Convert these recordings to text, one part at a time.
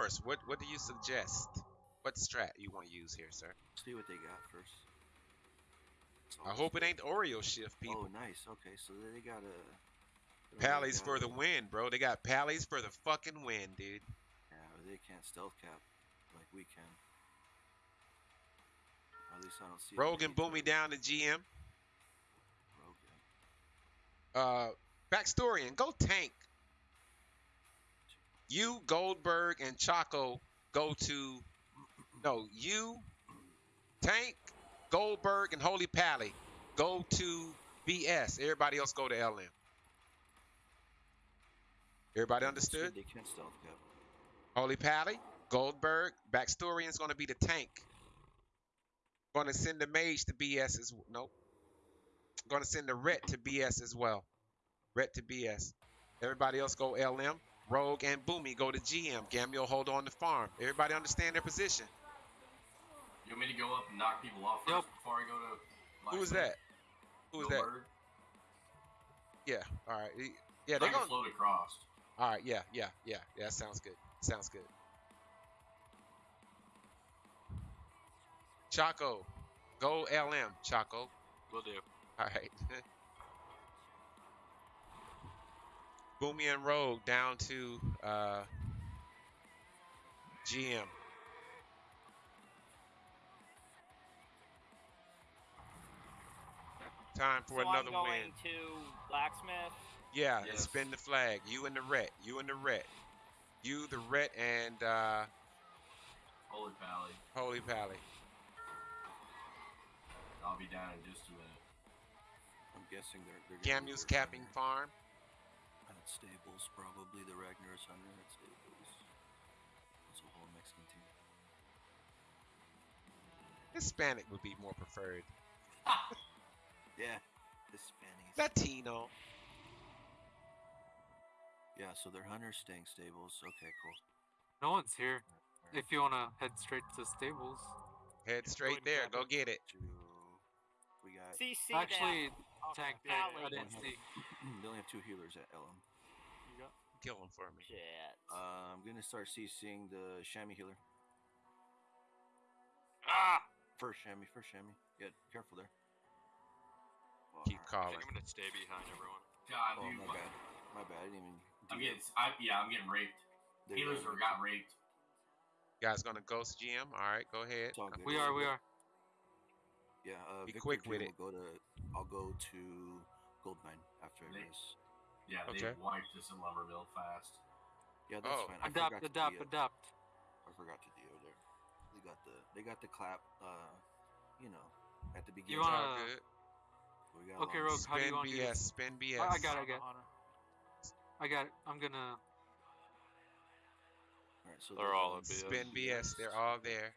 yours. What What do you suggest? What strat you want to use here, sir? See what they got first. I hope it ain't Oreo shift, people. Oh, nice. Okay, so they got a. Pallies for the win, bro. They got pallies for the fucking win, dude. Yeah, they can't stealth cap like we can. At least I don't see. Rogan and any Boomy down to GM. Yeah. Uh, Backstorian, go tank. You, Goldberg, and Chaco go to. No, you, Tank, Goldberg, and Holy Pally go to BS. Everybody else go to LM. Everybody Yeah, that's good, understood? They can't stealth cap. Holy Pally, Goldberg, Backstorian's going to be the tank. Going to send the mage to BS as well. Nope. Going to send the ret to BS as well. Ret to BS. Everybody else go LM. Rogue and Boomy go to GM. Gamio hold on to farm. Everybody understand their position. You want me to go up and knock people off first Yep. before I go to? Who was Blacksmith? that? Who is that? Yeah. All right. Yeah, they're going. to float across. All right. Yeah. Yeah. Yeah. Yeah. That sounds good. Sounds good. Chaco, go LM. Chaco. Will do. All right. Boomy and Rogue down to uh, GM. Time for so another I'm going win. to blacksmith. Yeah, Yes. spin the flag. You and the ret. You and the ret. You, the ret, and uh, Holy Pally. Holy Pally. I'll be down in just a minute. I'm guessing they're. they're gonna Gamu's capping farm. At stables, probably the Ragnar's Hunter at stables. It's a whole Mexican team. Hispanic would be more preferred. Yeah, Hispanic. Latino. Yeah, so they're Hunter's staying stables. Okay, cool. No one's here. If you wanna head straight to stables. Head straight and there. Go it. get it. We got. CC Actually, that. tank. I, I didn't see. they only have two healers at LM. You got- Kill him for me. Shit. Uh, I'm gonna start CCing the Chamois healer. Ah! First Chamois, first Chamois. Yeah, careful there. Oh, Keep I calling. think I'm gonna stay behind everyone. God, Oh, dude. my what- bad. My bad. I didn't even. I'm getting. I, yeah, I'm getting raped. They Healers ran are into- got raped. guys gonna ghost GM. All right, go ahead. It's all good. We are, we are. Yeah, uh, Be Victor quick with Jim will Go to, I'll go to Goldmine after They- this. Yeah, they Okay. wiped us in Lumbermill fast. Yeah, that's Oh. fine. I Adopt, adopt, DO. adopt. I forgot to DO there. They got the they got the clap. Uh, you know, at the beginning. You wanna- All we got Okay, long- Rogue, how do you Spin want to do BS. this? Spin BS. I- I got it, I got it. I got it. I'm gonna. All right, so They're all in BS. Spin BS. They're all there.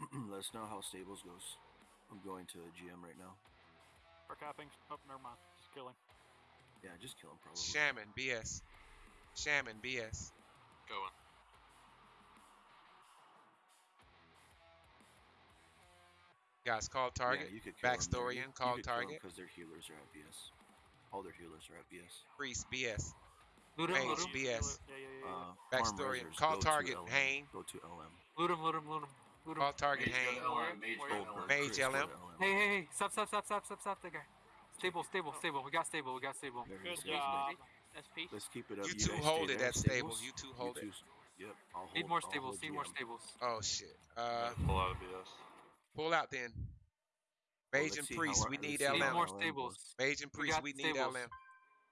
Let us know how stables goes. I'm going to a GM right now. For capping. Oh, never mind. Just killing. Yeah, just kill him probably. Shaman BS. Shaman BS. Go on. Guys, call target. Yeah, you could kill 'em there. Backstorian, You- call you could kill 'em target. 'cause their healers are at BS. All their healers are at BS. Priest BS. Loot him, loot him. BS. Yeah, yeah, yeah. yeah. Uh, Backstory, farm reserves, call target, LM, Hain. Go to LM. Loot him, loot him, loot him. Loot him. Call target Mage go Hain. to Mage where- go to Goldberg, LM. Mage LM. LM. Hey, hey, hey. Stop, stop, stop, stop, stop, stop that guy. Stable, stable, Oh. stable. We got stable, we got stable. There Good job. guys. SP. Let's keep it up. You guys two stay hold it there, at stables. You two hold it. two s- Yep. I'll Need hold- more I'll stables, hold need more stables. Oh shit. Uh, Pull out of BS. pull out then. Well, Mage and priest, we need see how Need more stables. goes. Mage and We priest, we need stables. LM.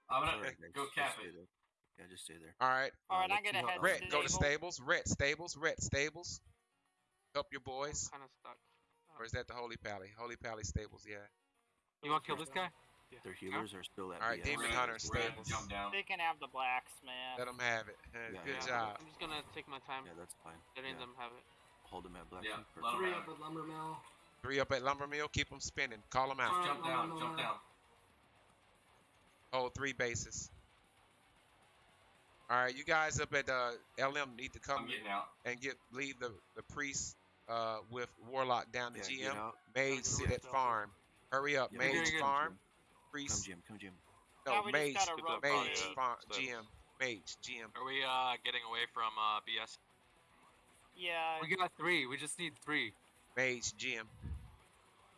I'm gonna go cap it. Yeah, just stay there. All right. All right, Uh, I'm let's gonna head LM to go to stables. Ret, stables. Ret, stables. Help your boys. Kind of stuck. Or is that the Holy Pally? Holy Pally stables, yeah. You want to kill this guy? Their healers are still at Alright, BS. Demon We're Hunter we're stables. They can have the blacksmith. Let them have it. Uh, Yeah, Good yeah. job. I'm just gonna take my time Yeah, that's fine. letting Yeah. them have it. Hold them at black. Yeah, Sheep, let 'em perfect. have it. lumber mill. Three up at Lumber Mill. Keep them spinning. Call them out. Alright, Jump down, no, jump down. Hold three bases. All right, you guys up at uh, LM need to I'm come out. and get leave the the priest uh, with Warlock down to Yeah, GM. out. Mage sit at from farm. Hurry up, Yeah, Mage Very good. farm. Come Jim, come Jim. no Now we Mage. Mage Yeah, farm, stables. GM, Mage, GM. Are we uh getting away from uh BS? Yeah. We got three. We just need three. Mage, GM.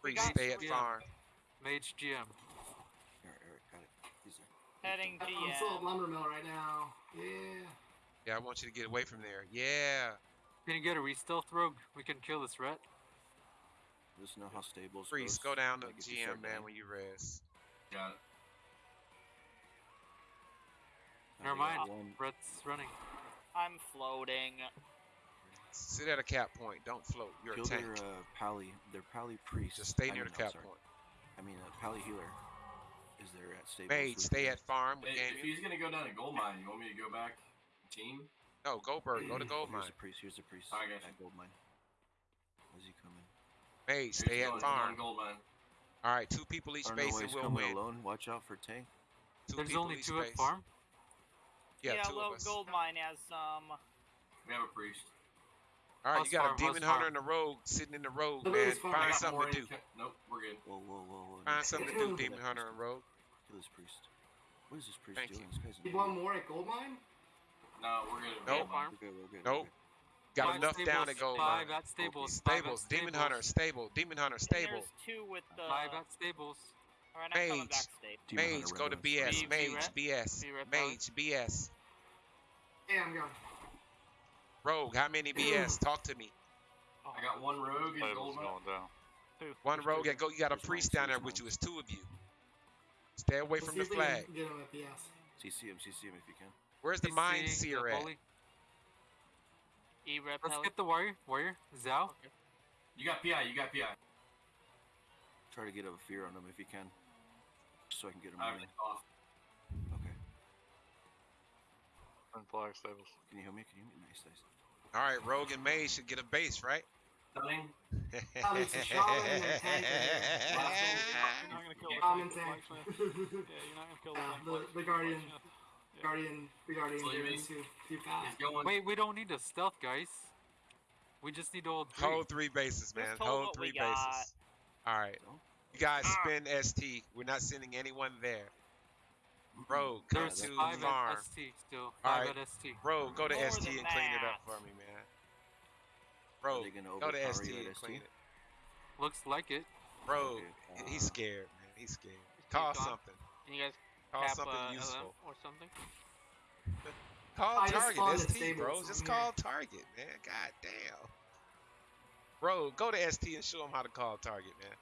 Priest, got stay at three. farm. Mage GM. Eric, Eric, got it. He's. Heading I'm I'm still at GM. lumber mill right now. Yeah. Yeah, I want you to get away from there. Yeah. Can you get a re-stealth rogue? We can kill this ret. Just know how stables. Priest, goes. go down to Like, GM, man, dying. when you rest. Got it. Never mind. one. Ret's running. I'm floating. Sit at a cap point. Don't float. You're Kill a tank. their uh, pally, their pally priest. Just stay I near mean, the cap point. I mean, uh, pally healer. Is there at stables? Mage, stay at farm with Hey, if he's gonna go down to gold mine, you want me to go back team? No, Goldberg, go to gold Here's mine. the priest. Here's the priest. I got you. At gold mine. Where's he coming? Mage, He's stay at farm. gold. All right, two people each I don't base and we'll win. alone. Watch out for tank. Two There's only two base. at farm. Yeah, two low of us. gold mine has um. We have a priest. All right, Plus you got farm, a demon hunter farm. and a rogue sitting in the road, The man. rogue's Find something to do. ca- Nope, we're good. Whoa, whoa, whoa, whoa. Find no. something to do, demon hunter and rogue. Kill this priest. What is this priest Thank doing? you. This guy's an Need idiot. one more at gold mine? No, we're good. at Nope. Farm. We're good, we're good, Nope. We're good. Got Five enough down to go. Five man. at stables. five at Stables, demon stables, hunter, stable, demon hunter, and stable. There's two with the. Five at stables. Alright, I'm coming Mage. back stable. Demon Mage, go to BS. B- Mage, BS. B-Ret Mage, BS. Yeah, I'm going. Rogue, how many BS? Talk to me. I got one rogue in Tables gold going down. Two. One rogue, two. that go. You got a priest down there with you. It's two of you. Stay away Let's from see the if flag. Get him at BS. CC him, CC him if you can. Where's the CC, mind the seer at? Bully. E rep Let's heli. get the warrior. Warrior. Zhao. You got PI. You got PI. Try to get a fear on him if you can. So I can get him I have off. Okay. And flag stables. Can you hear me? Can you hear me? Nice, nice. All right, Rogue and Mage should get a base, right? Stunning. Oh, it's a shaman and tank in. You're not gonna kill Shaman tank, tank. Yeah, you're not gonna kill the Yeah, tank. the- the guardian. Blacksmith. Yeah. Guardian, the Guardian What do you did mean? too. Too fast. going. Wait, we don't need a stealth, guys. We just need to hold three. Hold three bases, man. Hold Hold three bases. All right. You guys Ah. spend ST. We're not sending anyone there. Bro, come There's to five farm. at ST still. Five right. at ST. Rogue, go to More ST than and clean it up for me, man. Are Rogue, they gonna go to ST you at and ST? clean it. Looks like it. Bro, Okay, he's uh, scared, man. He's scared. He's Call something. Can you guys Call cap something uh, useful. LM or something? Call I target spawned at ST, stables, bro. I'm Just here. call target, man. God damn. Bro, go to ST and show him how to call target, man.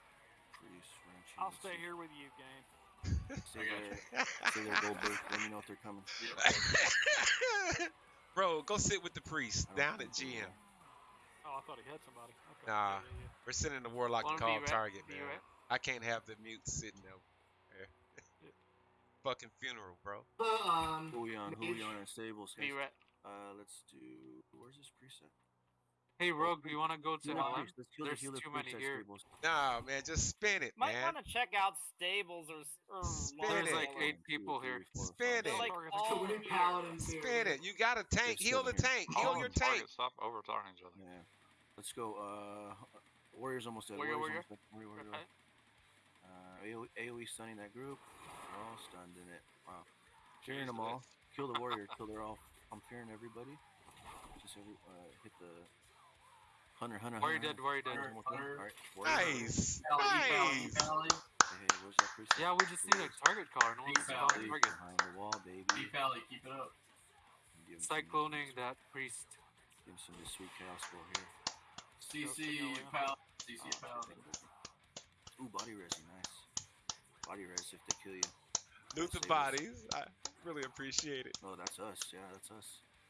I'll stay here with you, game. Stay I there. Stay there, Goldberg. Let me know if they're coming. Bro, go sit with the priest I down at GM. will. Oh, I thought he had somebody. Okay. Nah. Yeah, yeah, We're sending the warlock to Wanna call target, man. I can't have the mute sitting there. Fucking funeral, bro. The, um, Who we on? Who we on in stables? yeah. Be right. Uh, let's do. Where's this preset? Hey, Rogue, do you want to go to Healer Let's kill There's the too many here. stables. Nah, man, just spin it, Might man. want to check out stables or. s- or Spin There's it. like Long eight One, two, people here. Spin it. Like all here. paladins here. Spin it. You got a tank. Heal the here. tank. Heal All your on target, tank. Stop over talking each other. Yeah. Let's go. Uh, Warriors almost dead. Warrior, Warriors warrior. almost dead. Warrior, warrior, Okay. warrior. Uh, AOE, AOE stunning that group. They're all stunned in it. Wow. Fearing them all. Kill the warrior. Kill they're all. I'm fearing everybody. Just every. Uh, hit the. Hunter, hunter, Warrior hunter. dead, warrior dead. Hunter, one more. Hunter. Alright. Warrior, hunter. Nice. Pally, pally, Nice. pally. Hey, hey, where's that priest? Yeah, we just need a target caller. No one's calling Please, target. Behind the wall, baby. Be pally, keep it up. Give him some- Cycloning that priest. Give him some of this sweet chaos for here. CC Go, go, pal. CC Oh, pal. shit, thank you. Ooh, body res, nice. Body res if they kill you. Loot the bodies. I really appreciate it. Oh, that's us. Yeah, that's us.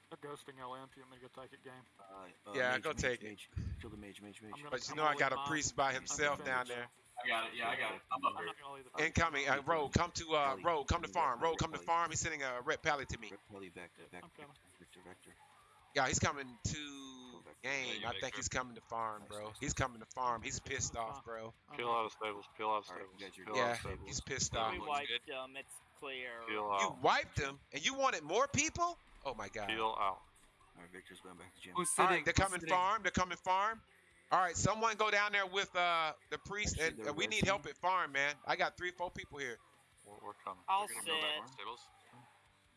They're ghosting LM. Do you want me to go take it, game? Uh, uh, Yeah, mage, go mage, take it. Kill the mage, mage, mage. I'm gonna- But you I'm know I got a priest by himself down finish there. I got it. Yeah, I got it. I'm up I'm here. not gonna leave the Incoming. Uh, Rogue, come to uh, Pally. Rogue, come to farm. Pally, Rogue, come to farm. He's sending a red pally to me. Rip Pelly back, back, Vector, Vector. Yeah, he's coming to Yeah, game. you I think sure. he's coming to farm, bro. He's coming to farm. He's pissed off, bro. Peel out of stables. Peel out of stables. you Peel Yeah, stables. he's pissed Yeah, off. We wiped good. them. It's clear. Peel You wiped him, and you wanted more people? Oh my god. Peel out. Alright, Victor's going back to gym. Who's All sitting? right, they're Who's coming sitting? farm. They're coming farm. All right, someone go down there with uh the priest, and uh, we need help at farm, man. I got three, four people here. We're, we're coming. I'll We're gonna go back sit. stables.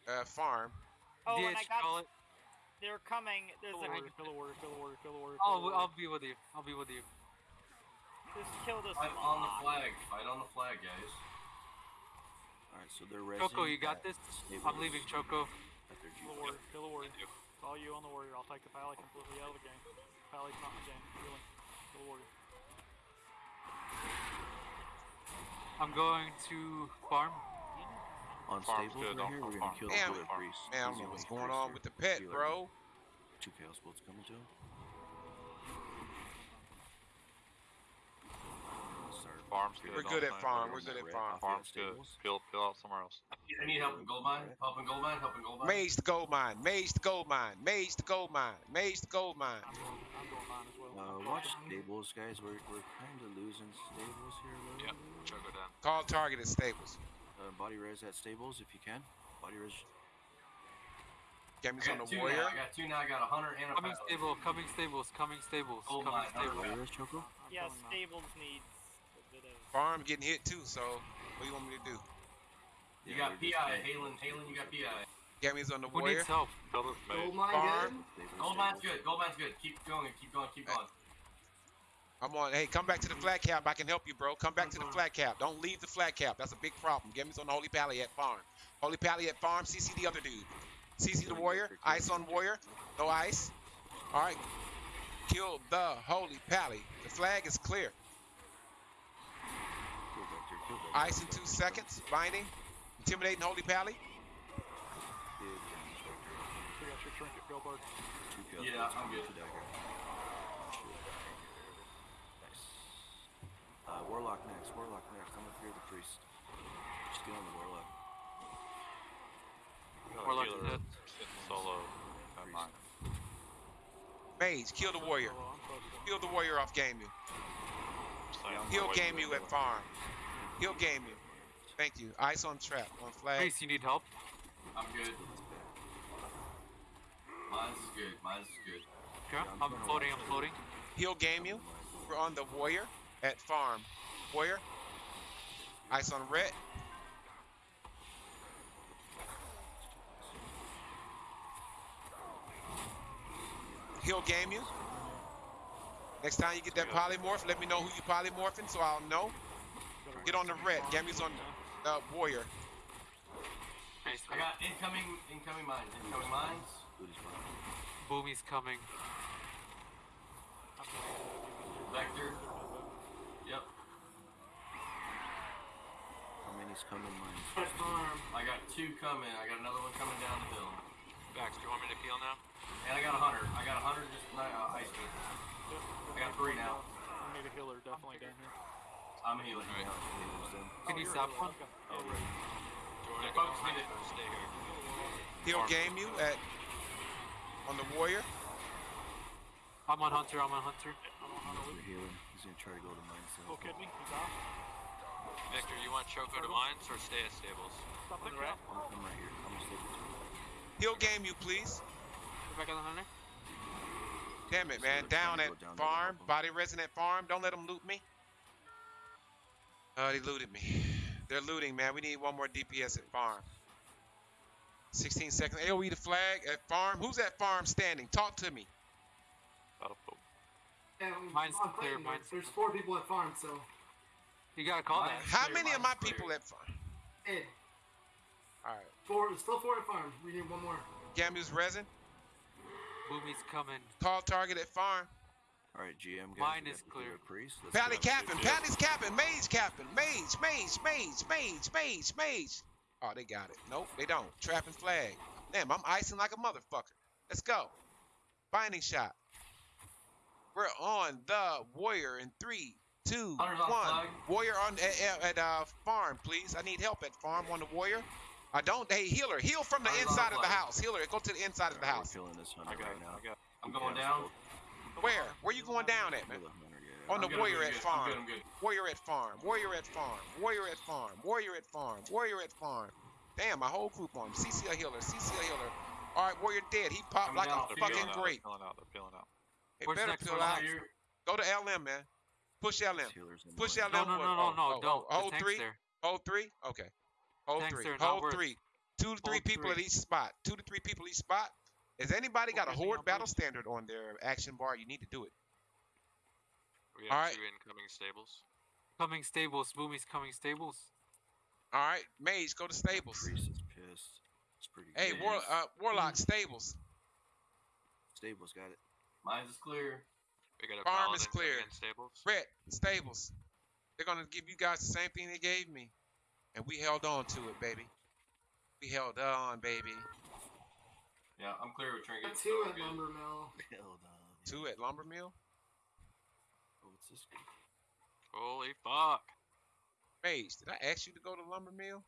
Uh, farm. Oh, and I got it. They're coming. There's Kill a. the warrior, kill the warrior, kill the warrior, kill the warrior. I'll kill I'll be with you. I'll be with you. Just kill this. Fight I'm on the mob. flag. Fight on the flag, guys. Alright, so they're resing. Choco, you got this. I'm leaving Choco. At their Kill the G. warrior, the warrior. It's all you on the warrior. I'll take the pally completely out of the game. Pally's not in the game. Healing. Kill the warrior. I'm going to farm. On Farm's stables good, right don't here, we're gonna kill Damn the it. Druid priest. Man, I don't He's know the what's going on with the pet, bro. Two chaos bolts coming to him. Start. Farm's good. We're good at mind. farm. We're good at red farm. off Farm's the good. stables. Peel, peel out somewhere else. I need help in gold mine. Help in gold mine. Help in gold mine. Mage the gold mine. Mage the gold mine. Mage the gold mine. Mage the gold mine. I'm going, I'm going mine as well. Uh, watch stables, guys. We're, we're kind of losing stables here a little. Yep. Choco down. Call target at stables. Uh, body res at stables if you can. Body res. I Gammy's on got the warrior. now. I got two now. I got a hunter and a Coming pilot. stable. Coming stables. Coming stables. Oh Coming my God. stables. Body res, Choco. Yeah, stables needs a bit of. Farm getting hit too, so what do you want me to do? You Yeah, got we're PI. just- Halen, Halen, you got PI. Gammy's on the Who warrior. needs help? Kill this. Gold mine Farm. good. Stables, Gold mine's good. Gold mine's good. Keep going. Keep going. Keep going. I'm on. Hey, come back to the mm-hmm. flat cap. I can help you, bro. Come back to the mm-hmm. flat cap. Don't leave the flat cap. That's a big problem. Gammy's on the Holy Pally at farm. Holy Pally at farm. CC the other dude. CC the warrior. Ice on warrior. No ice. All right. Kill the Holy Pally. The flag is clear. Kill Vector, kill Vector, Ice in two seconds. Binding. Intimidating Holy Pally. Big damage, Vector. We got your trinket, Goldberg. Two chaos Yeah, bolts I'm coming good. to dagger. Shoot. Nice. Uh, Warlock next. Warlock next. I'm gonna fear the priest. Just get on the Warlock. Got a Warlock's dead. sitting solo. at Priest. mine. Mage. Kill the warrior. Solo, I'm close to him. Kill the warrior off game you. I'm saying, I'm He'll game you at farm. He'll game you. Thank you. Ice on trap. On flag. Priest, you need help? I'm good. Mine's good. Mine's good. Okay. I'm floating. I'm floating. He'll game you. We're on the warrior at farm. Warrior. Ice on red. He'll game you. Next time you get that polymorph, let me know who you polymorphing so I'll know. Get on the red. Gammy's on the uh, warrior. I got incoming, incoming mines. Incoming mines. Booty's fine. Boomy's coming. Vector. Yep. How coming mines? At farm. I got two coming. I got another one coming down the hill. Bax, do you want me to peel now? And I got a hunter. I got a hunter just uh, ice me. I got three now. We need a healer definitely down here. I'm healing. Yeah, healers then. Can Oh, you stop healing. one? Oh, right. Do you want Yeah, to go folks need it it. stay here? He'll game you at on the warrior. I'm on Hunter. I'm on Hunter. We're healing. He's gonna try to go to mine. So. Oh, kidney, he's off. Victor, you want Choco to mines or stay at stables? Stop On the the right? I'm, I'm right here. I'm gonna. He'll game you, please. Get back on the Hunter. Damn it, man. Down at go down there to farm. help 'em. Body resonant farm. Don't let them loot me. Oh, they looted me. They're looting, man. We need one more DPS at farm. 16 seconds. AoE the flag at farm. Who's at farm standing? Talk to me. That'll put And Mine's clear, mine's There's four people at farm, so. You gotta call that. How many of my clear. people at farm? Ed. All right. Four. Still four at farm. We need one more. Gamu's resin. Boomy's coming. Call target at farm. All right, GM. Guys, Mine is clear. Priest. Let's Pally capping. Pally's capping. Mage capping. Mage, mage, mage, mage, mage, mage. Oh, they got it. Nope, they don't. Trapping flag. Damn, I'm icing like a motherfucker. Let's go. Binding shot. We're on the warrior in three, two, one. Warrior on at, at, at uh, farm, please. I need help at farm on the warrior. I don't. Hey, healer, heal from the inside of the house. Healer, go to the inside of the house. We're killing this I hunter got right it. now. I got I'm going down. bolts. Where? Where you going down at, man? Kill the hunter, yeah. On the warrior at farm. I'm good. I'm good. Warrior at farm. Warrior at farm. Warrior at farm. Warrior at farm. Warrior at farm. Damn, my whole group on him. CC a healer. CC a healer. All right, warrior dead. He popped like a fucking out, grape. They're peeling out. They're peeling out. They Where's better next peel out. Here. Go to LM, man. Push LM. These healers in Push mine. LM. No, no, no, no, Oh, no, oh, don't. oh, Hold three. there. Hold three. Okay. Hold three. Hold three. Two to three people at each spot. Two to three people each spot. Has anybody got a horde battle standard on their action bar? You need to do it. We have Alright. two incoming stables. coming stables. Boomy's coming stables. All right, Mage, go to stables. Priest is pissed. It's pretty Hey, good. War, uh, Warlock, stables. Stables got it. Mine's is clear. We got a Farm is paladin coming clear. in stables. Red, stables. They're gonna give you guys the same thing they gave me, and we held on to it, baby. We held on, baby. Yeah, I'm clear with Got trinkets. two at good. lumber mill. Hell no. Two at Lumber Mill. Oh, what's this? Holy fuck. Mage, did I ask you to go to Lumber Mill?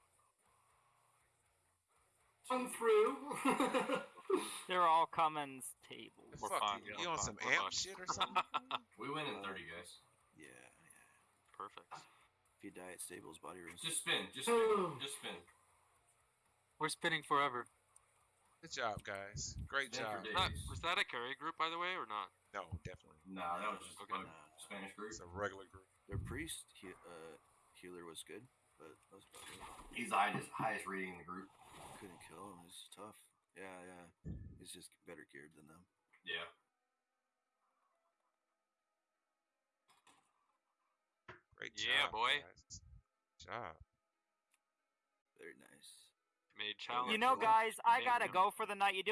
Come through. They're all Cummins tables. We're fuck, fine, you, yeah, you on some we're amp fine. shit or something? We win in 30, guys. Yeah, yeah. Perfect. If you die at stables, body rooms. Just spin. Just spin. Just spin. We're spinning forever. Good job, guys. Great Spin for job. days. That, was that a carry group, by the way, or not? No, definitely. Nah, that was just Okay. a Spanish group. It's a regular group. Their priest he, uh, healer was good, but that was about it. He's the highest, highest rating in the group. Couldn't kill him. It's tough. Yeah, yeah. He's just better geared than them. Yeah. Great Yeah, job, boy. guys. Job. Very nice. Made challenge. You know, guys, I gotta go for the night. You doing?